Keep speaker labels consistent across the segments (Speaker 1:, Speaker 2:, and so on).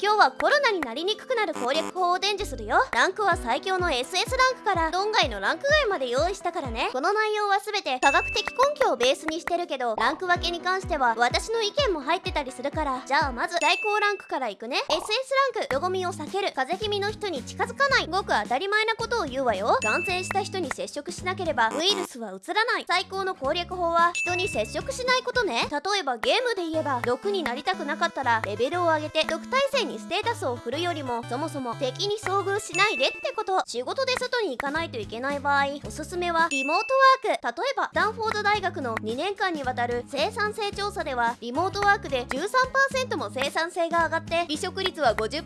Speaker 1: 今日はコロナになりにくくなる攻略法を伝授するよ。ランクは最強の SS ランクから論外のランク外まで用意したからね。この内容は全て科学的根拠をベースにしてるけどランク分けに関しては私の意見も入ってたりするから。じゃあまず最高ランクからいくね。SS ランクよごみを避ける。風邪気味の人に近づかない。ごく当たり前なことを言うわよ。感染した人に接触しなければウイルスはうつらない。最高の攻略法は人に接触しないことね。例えばゲームで言えば毒になりたくなかったらレベルを上げて毒耐性にステータスを振るよりもそもそも敵に遭遇しないでってこと。仕事で外に行かないといけない場合おすすめはリモートワーク。例えばスタンフォード大学の2年間にわたる生産性調査ではリモートワークで13%も生産性が上がって離職率は50%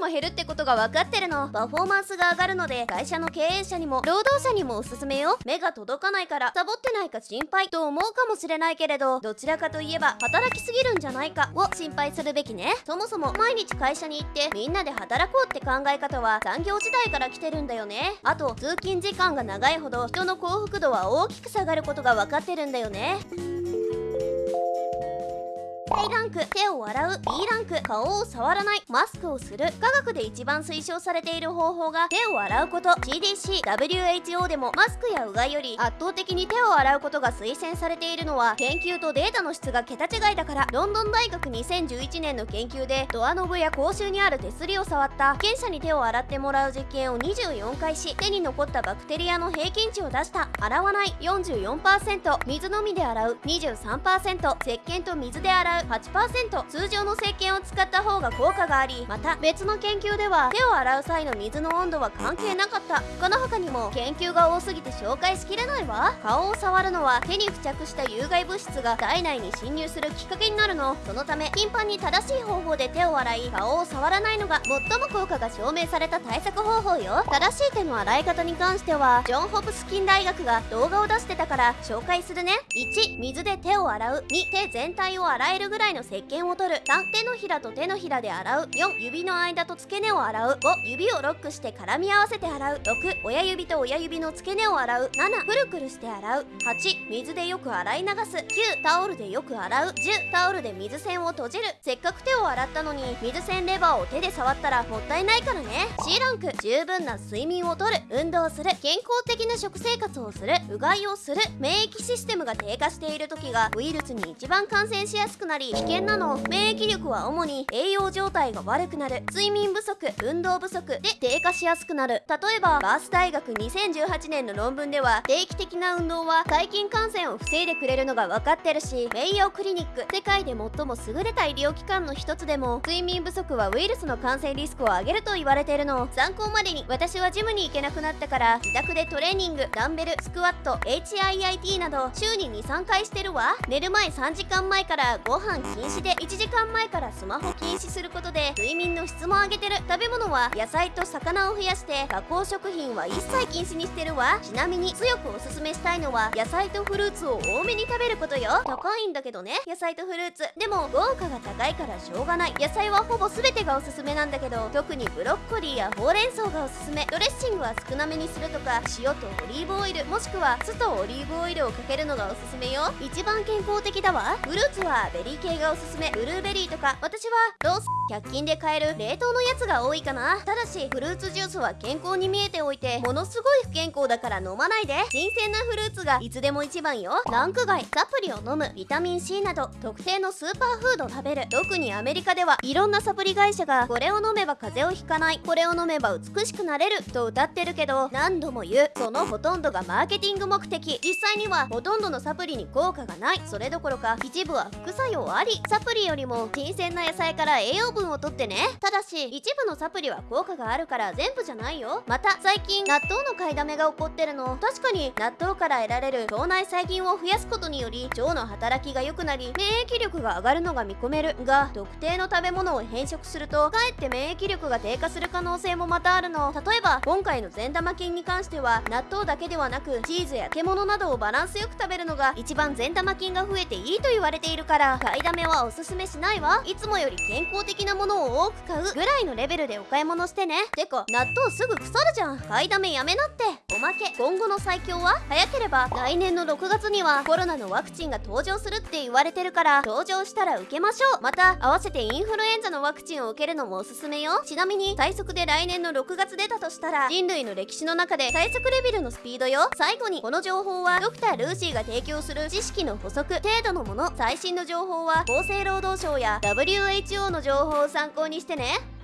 Speaker 1: も減るってことが分かってるの。パフォーマンスが上がるので会社の経営者にも労働者にもおすすめよ。目が届かないからサボってないか心配と思うかもしれないけれどどちらかといえば働きすぎるんじゃないかを心配するべきね。そもそも毎日会社に行ってみんなで働こうって考え方は産業時代から来てるんだよね。あと通勤時間が長いほど人の幸福度は大きく下がることが分かってるんだよね。A ランク手を洗う。B ランク顔を触らない。マスクをする。科学で一番推奨されている方法が手を洗うこと。CDC WHO でもマスクやうがいより圧倒的に手を洗うことが推薦されているのは研究とデータの質が桁違いだから。ロンドン大学2011年の研究でドアノブや口臭にある手すりを触った。被験者に手を洗ってもらう実験を24回し手に残ったバクテリアの平均値を出した。洗わない。44%水のみで洗う。23%石鹸と水で洗う。8%通常の石鹸を使った方が効果がありまた別の研究では手を洗う際の水の温度は関係なかった。この他にも研究が多すぎて紹介しきれないわ。顔を触るのは手に付着した有害物質が体内に侵入するきっかけになるの。そのため頻繁に正しい方法で手を洗い顔を触らないのが最も効果が証明された対策方法よ。正しい手の洗い方に関してはジョン・ホプスキン大学が動画を出してたから紹介するね。1水で手を洗う。2手全体を洗えるぐぐらいの石鹸を取る。3手のひらと手のひらで洗う。4指の間と付け根を洗う。5指をロックして絡み合わせて洗う。6親指と親指の付け根を洗う。7くるくるして洗う。8水でよく洗い流す。9タオルでよく洗う。10タオルで水栓を閉じる。せっかく手を洗ったのに水栓レバーを手で触ったらもったいないからね。C ランク。十分な睡眠をとる。運動する。健康的な食生活をする。うがいをする。免疫システムが低下している時がウイルスに一番感染しやすくなり危険なの。免疫力は主に栄養状態が悪くなる。睡眠不足運動不足で低下しやすくなる。例えばバース大学2018年の論文では定期的な運動は細菌感染を防いでくれるのが分かってるしメイヨークリニック世界で最も優れた医療機関の一つでも睡眠不足はウイルスの感染リスクを上げると言われているの。参考までに私はジムに行けなくなったから自宅でトレーニングダンベルスクワット HIIT など週に23回してるわ。寝る前3時間前からご飯禁止で1時間前からスマホ禁止することで睡眠の質も上げてる。食べ物は野菜と魚を増やして加工食品は一切禁止にしてるわ。ちなみに強くおすすめしたいのは野菜とフルーツを多めに食べることよ。高いんだけどね。野菜とフルーツ。でも効果が高いからしょうがない。野菜はほぼ全てがおすすめなんだけど特にブロッコリーやほうれん草がおすすめ。ドレッシングは少なめにするとか塩とオリーブオイル。もしくは酢とオリーブオイルをかけるのがおすすめよ。一番健康的だわ。フルーツはベリー系がおすすめブルーベリーとか。私はロース100均で買える冷凍のやつが多いかな。ただしフルーツジュースは健康に見えておいてものすごい不健康だから飲まないで。新鮮なフルーツがいつでも一番よ。ランク外サプリを飲むビタミン C など特定のスーパーフードを食べる。特にアメリカではいろんなサプリ会社がこれを飲めば風邪をひかない。これを飲めば美しくなれると歌ってるけど何度も言うそのほとんどがマーケティング目的。実際にはほとんどのサプリに効果がない。それどころか一部は副作用ありサプリよりも新鮮な野菜から栄養分をとってね。ただし一部のサプリは効果があるから全部じゃないよ。また最近納豆の買いだめが起こってるの。確かに納豆から得られる腸内細菌を増やすことにより腸の働きが良くなり免疫力が上がるのが見込める。が特定の食べ物を変色するとかえって免疫力が低下する可能性もまたあるの。例えば今回の善玉菌に関しては納豆だけではなくチーズや漬物などをバランスよく食べるのが一番善玉菌が増えていいと言われているから。買いだめはおすすめしないわ。いつもより健康的なものを多く買うぐらいのレベルでお買い物してね。てか納豆すぐ腐るじゃん。買いだめやめなって。おまけ。今後の最強は早ければ来年の6月にはコロナのワクチンが登場するって言われてるから登場したら受けましょう。また合わせてインフルエンザのワクチンを受けるのもおすすめよ。ちなみに最速で来年の6月出たとしたら人類の歴史の中で最速レベルのスピードよ。最後にこの情報はドクター・ルーシーが提供する知識の補足程度のもの。最新の情報は厚生労働省や WHO の情報を参考にしてね。